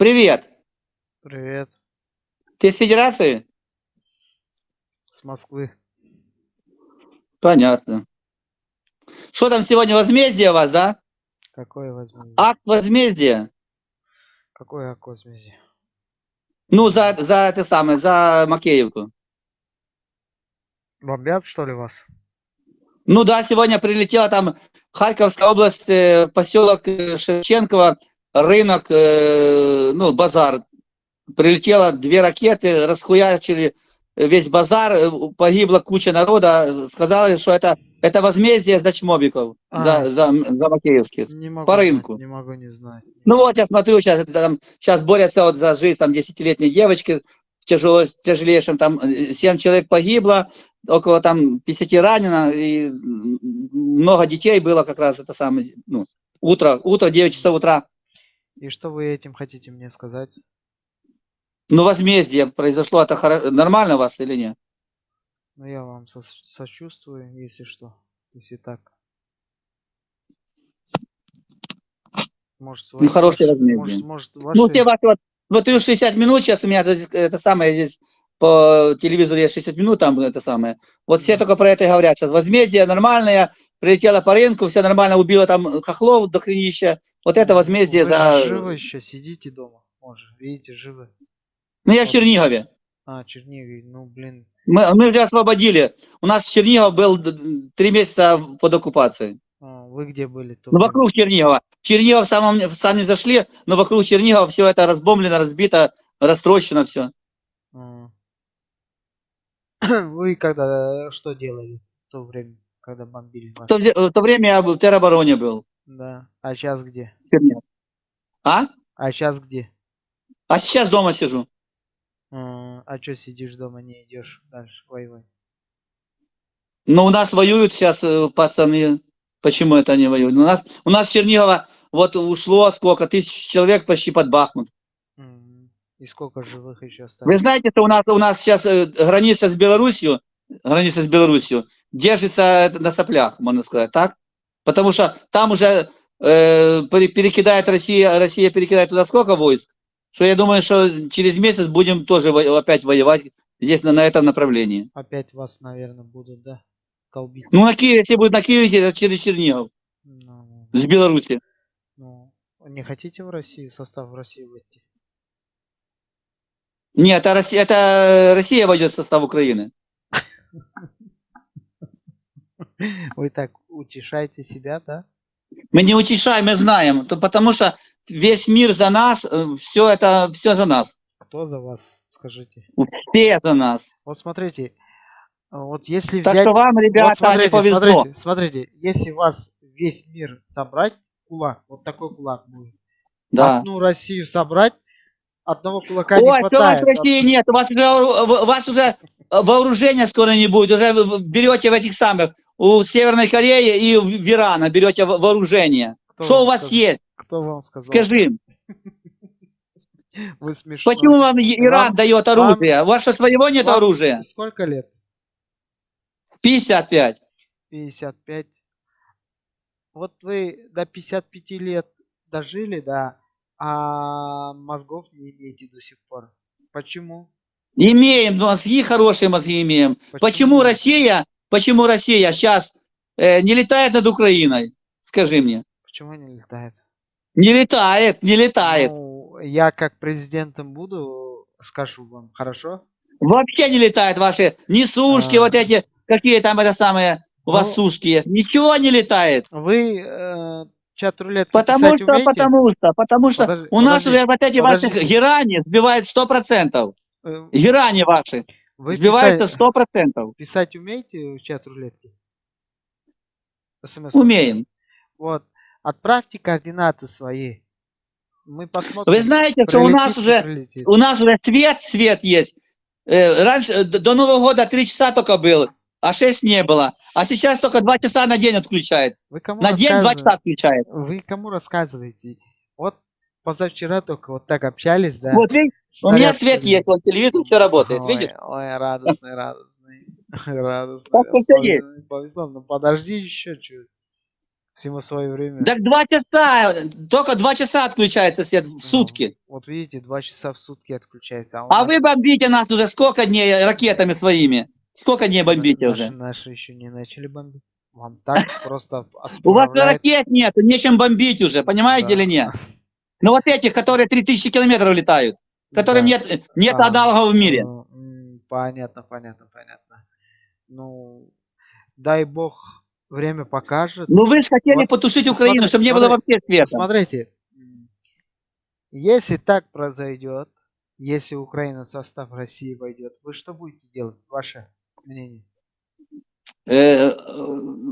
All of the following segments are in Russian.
Привет. Привет. Ты с Федерации? С Москвы. Понятно. Что там сегодня, возмездие у вас, да? Какое возмездие? Акт возмездия. Какое акт возмездия? Ну, за, за это самое, за Макеевку. Бомбят, что ли, вас? Ну да, сегодня прилетела там Харьковская область, э, поселок э, Шевченково, рынок, э, ну, базар. Прилетело две ракеты, расхуячили весь базар, э, погибла куча народа. Сказали, что это, это возмездие за чмобиков, А. за, за, за макеевских. Не могу По знать, рынку. не могу не знать. Ну вот я смотрю, сейчас, это, там, сейчас борются вот за жизнь там десятилетней девочки в тяжело, тяжелейшем, там 7 человек погибло, около там 50 ранено, и много детей было как раз это самое, ну, утро, утро, 9 часов утра. И что вы этим хотите мне сказать? Ну, возмездие произошло, это хоро- нормально у вас или нет? Ну, я вам со- сочувствую, если что. Если так. Может, свои, Ну, хорошее возмездие. может, может, ваши... Ну, те ваши вот, и 60 минут сейчас у меня, то есть, это самое, здесь по телевизору есть 60 минут, там это самое. Вот все только про это и говорят сейчас. Возмездие нормальное, прилетело по рынку, все нормально, убило там хохлов до хренища. Вот это возмездие Вы за... живы еще, сидите дома. Может, видите, живы. Ну, я в Чернигове. А, Чернигове, ну, блин. Мы, мы уже освободили. У нас Чернигов был три месяца под оккупацией. А, вы где были? Ну, вокруг Чернигова. Чернигов сам не зашли, но вокруг Чернигова все это разбомблено, разбито, растрощено все. А. Вы когда что делали в то время, когда бомбили В то, в то время я в теробороне был. Да. А сейчас где? Чернигов. А? А сейчас где? А сейчас дома сижу. А, а что сидишь дома, не идешь дальше воевать? Но у нас воюют сейчас э, пацаны. Почему это они воюют? У нас, у нас с Чернигова вот ушло сколько, тысяч человек почти под Бахмут. И сколько живых еще Вы осталось? знаете, что у нас, у нас сейчас э, граница с Белоруссией, граница с Белоруссией, держится э, на соплях, можно сказать, так? Потому что там уже э, пере- перекидает Россия, Россия перекидает туда сколько войск, что я думаю, что через месяц будем тоже во- опять воевать здесь на, на этом направлении. Опять вас, наверное, будут, да, колбить. Ну, на Киев, если будет на Киеве, это через Чернигов, Ну, с Беларуси. ну, не хотите в Россию, в состав в России войти? Нет, это Россия, это Россия войдет в состав Украины. Вы так утешаете себя, да? Мы не утешаем, мы знаем, то потому что весь мир за нас, все это, все за нас. Кто за вас, скажите? Все за нас. Вот смотрите, а вот если Так взять... что вам, Вот ребята, не смотрите, повезло. смотрите, смотрите, если вас весь мир собрать, кулак, вот такой кулак будет, Да. одну Россию собрать, одного кулака Ой, не хватает. в России нет, у вас, уже, у вас уже вооружения скоро не будет, уже берете в этих самых, у Северной Кореи и в Ирана берете во- вооружение. Кто Что вам у вас сказал? есть? Кто вам сказал? Скажи. Вы смешно. почему вам Иран Вам- дает вам- оружие? У вас что, своего нет Вам оружия? Сколько лет? 55. 55. Вот вы до 55 лет дожили, да, а мозгов не имеете до сих пор. Почему? Имеем мозги, хорошие мозги имеем. Почему Россия, почему Россия сейчас э, не летает над Украиной? Скажи мне. Почему не летает? Не летает, не летает. Ну, я как президентом буду, скажу вам, хорошо? Вообще не летает ваши ни сушки, А. вот эти, какие там это самые, у вас Ну, сушки есть. Ничего не летает. Вы э, чат рулетки Потому что, умеете? потому что, потому что Подожди, у нас подожди, вот эти ваши подождите. герани сбивают сто процентов. Э, Герани ваши Вы писать, сто процентов. писать умеете в чат рулетки? СМС. Умеем. Вот. Отправьте координаты свои. Мы посмотрим. Вы знаете, что у нас уже, прилетит. у нас уже свет, свет есть. Э, Раньше, э, до Нового года три часа только был, а 6 не было. А сейчас только 2 часа на день отключает. Вы кому На день 2 рассказываете? часа отключает. Вы кому рассказываете? Вот позавчера только вот так общались, да? Вот видишь, у меня свет есть, вот телевизор все работает, Ой, видишь? Ой, радостный, радостный. Радостный. Так всё есть. Повезло, ну подожди еще чуть. Всему свое время. Так два часа, только два часа отключается свет в Ну, сутки. Вот видите, два часа в сутки отключается. у А нас вы бомбите нас уже сколько дней ракетами своими? Сколько дней бомбите наши, уже? наши еще не начали бомбить. Вам так просто У вас ракет нет, нечем бомбить уже, понимаете или нет? Ну вот этих, которые 3000 километров летают, которым Да. нет, нет А, аналогов в мире. Ну, Понятно, понятно, понятно. Ну, дай бог, время покажет. Ну вы же хотели Вот потушить Украину, чтобы не было смотри- вообще света. Смотрите, если так произойдет, если Украина в состав России войдет, вы что будете делать? Ваше мнение? Э,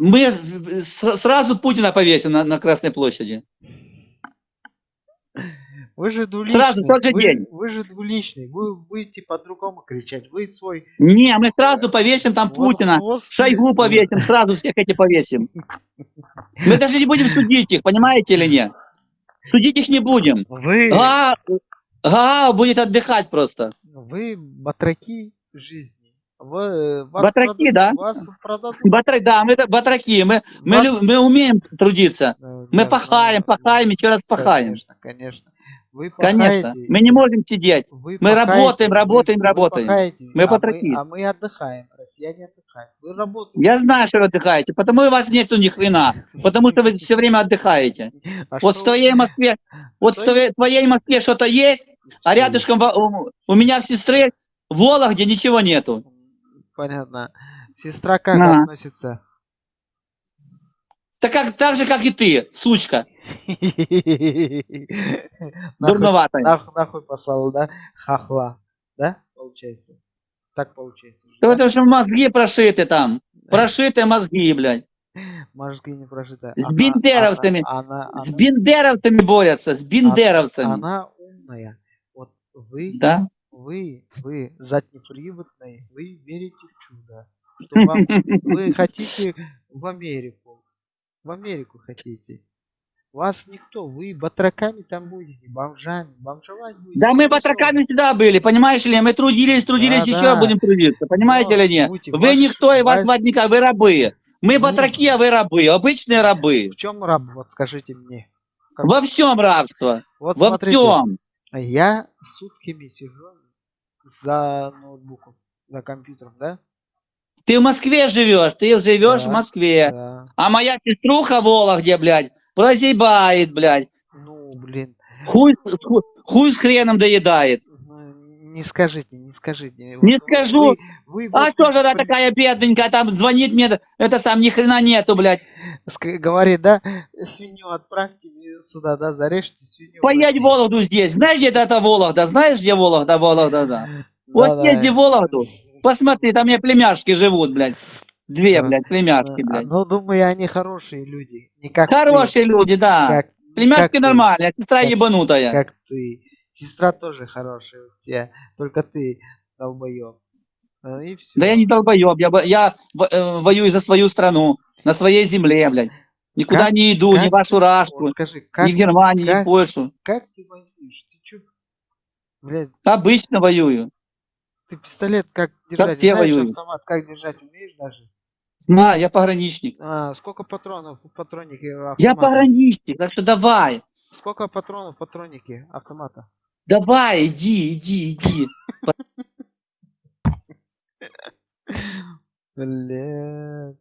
Мы с- сразу Путина повесим на, на Красной площади. Вы же двуличный. Сразу, тот же вы, день. вы же двуличный. Вы будете по-другому кричать. Вы свой... Не, мы сразу повесим там вот Путина, хвост- Шойгу повесим, сразу всех эти повесим. Мы даже не будем судить их, понимаете или нет? Судить их не будем. Вы, А, а, будет отдыхать просто. вы батраки жизни. Вы, вас Батраки, продадут- да? Вас продадут. Батра- да, мы батраки, мы, мы, Вас- лю- мы умеем трудиться. Э, Мы да, пахаем, ну, пахаем, еще раз пахаем. Конечно, конечно. Вы Конечно. Мы не можем сидеть. вы мы пахаете, работаем, работаем, вы работаем. пахаете, Мы а батраки. а мы отдыхаем. Россияне отдыхают. Вы работаете. Я знаю, что вы отдыхаете, потому и вас нету ни хрена. Потому что вы все время отдыхаете. А Вот в что твоей Москве, вот в что твоей, твоей Москве что-то есть, а рядышком у, у меня в сестры в Вологде ничего нету. Понятно. Сестра как Ага. относится? Так, как, так же, как и ты, сучка, Нахуй, дурноватая. нахуй, нахуй послала, да? Хахла. Да? Получается. Так получается. же, Да потому что мозги прошиты там. Прошиты мозги, блядь. Мозги не прожиты. С бендеровцами. Она, она, С бендеровцами борются, с бендеровцами. она умная. Вот вы, Да? вы, вы заднеприводные, вы верите в чудо. Что вам, вы хотите в Америку. В Америку хотите. Вас никто, вы батраками там будете, бомжами, бомжевать будете. Да мы батраками всегда были, понимаешь ли? Мы трудились, трудились, Да, еще да. будем трудиться, понимаете Но или нет? будьте Вы никто, и вас звать никак, вы рабы. Мы Ну. батраки, а вы рабы, обычные рабы. В чем раб, вот скажите мне. Как- Во всем рабство, Вот во смотрите, всем. я сутками сижу за ноутбуком, за компьютером, да? Ты в Москве живешь, ты живешь Да. в Москве. Да. А моя сеструха в Вологде, блядь, прозябает, блядь. Ну, блин, Хуй, с- ху- хуй с хреном доедает. ну, не скажите, не скажите. Не Вот скажу. Вы, вы А вот что же она такая бедненькая, там звонит мне, это сам ни хрена нету, блядь. говорит, да, свинью отправьте сюда, да, зарежьте свинью. Поедь в. Вологду здесь. Знаешь, где это Вологда? Знаешь, где Вологда, Вологда, да. Вот Да-да. езди в Вологду, посмотри, там у меня племяшки живут, блядь. Две, блядь, племяшки, А, блядь. Ну, думаю, они хорошие люди. Не как ты, Хорошие люди, да. как- Племяшки как ты, нормальные, а сестра Как- ебанутая. Как ты. Сестра тоже хорошая у тебя. Только ты долбоеб. И все. Да я не долбоеб, я, я э, воюю за свою страну, на своей земле, блядь. Никуда Как- не иду, ни как в вашу рашку, Вот скажи, как, ни в Германию, ни как- в Польшу. как ты воюешь? Ты чё? Блядь, Обычно воюю. ты пистолет как держать? те Знаешь, воюют. автомат как держать умеешь даже? Знаю, я пограничник. А, сколько патронов в патроннике Я автомата? пограничник, так что давай. Сколько патронов в патроннике автомата? Давай, иди, иди, иди. Блядь.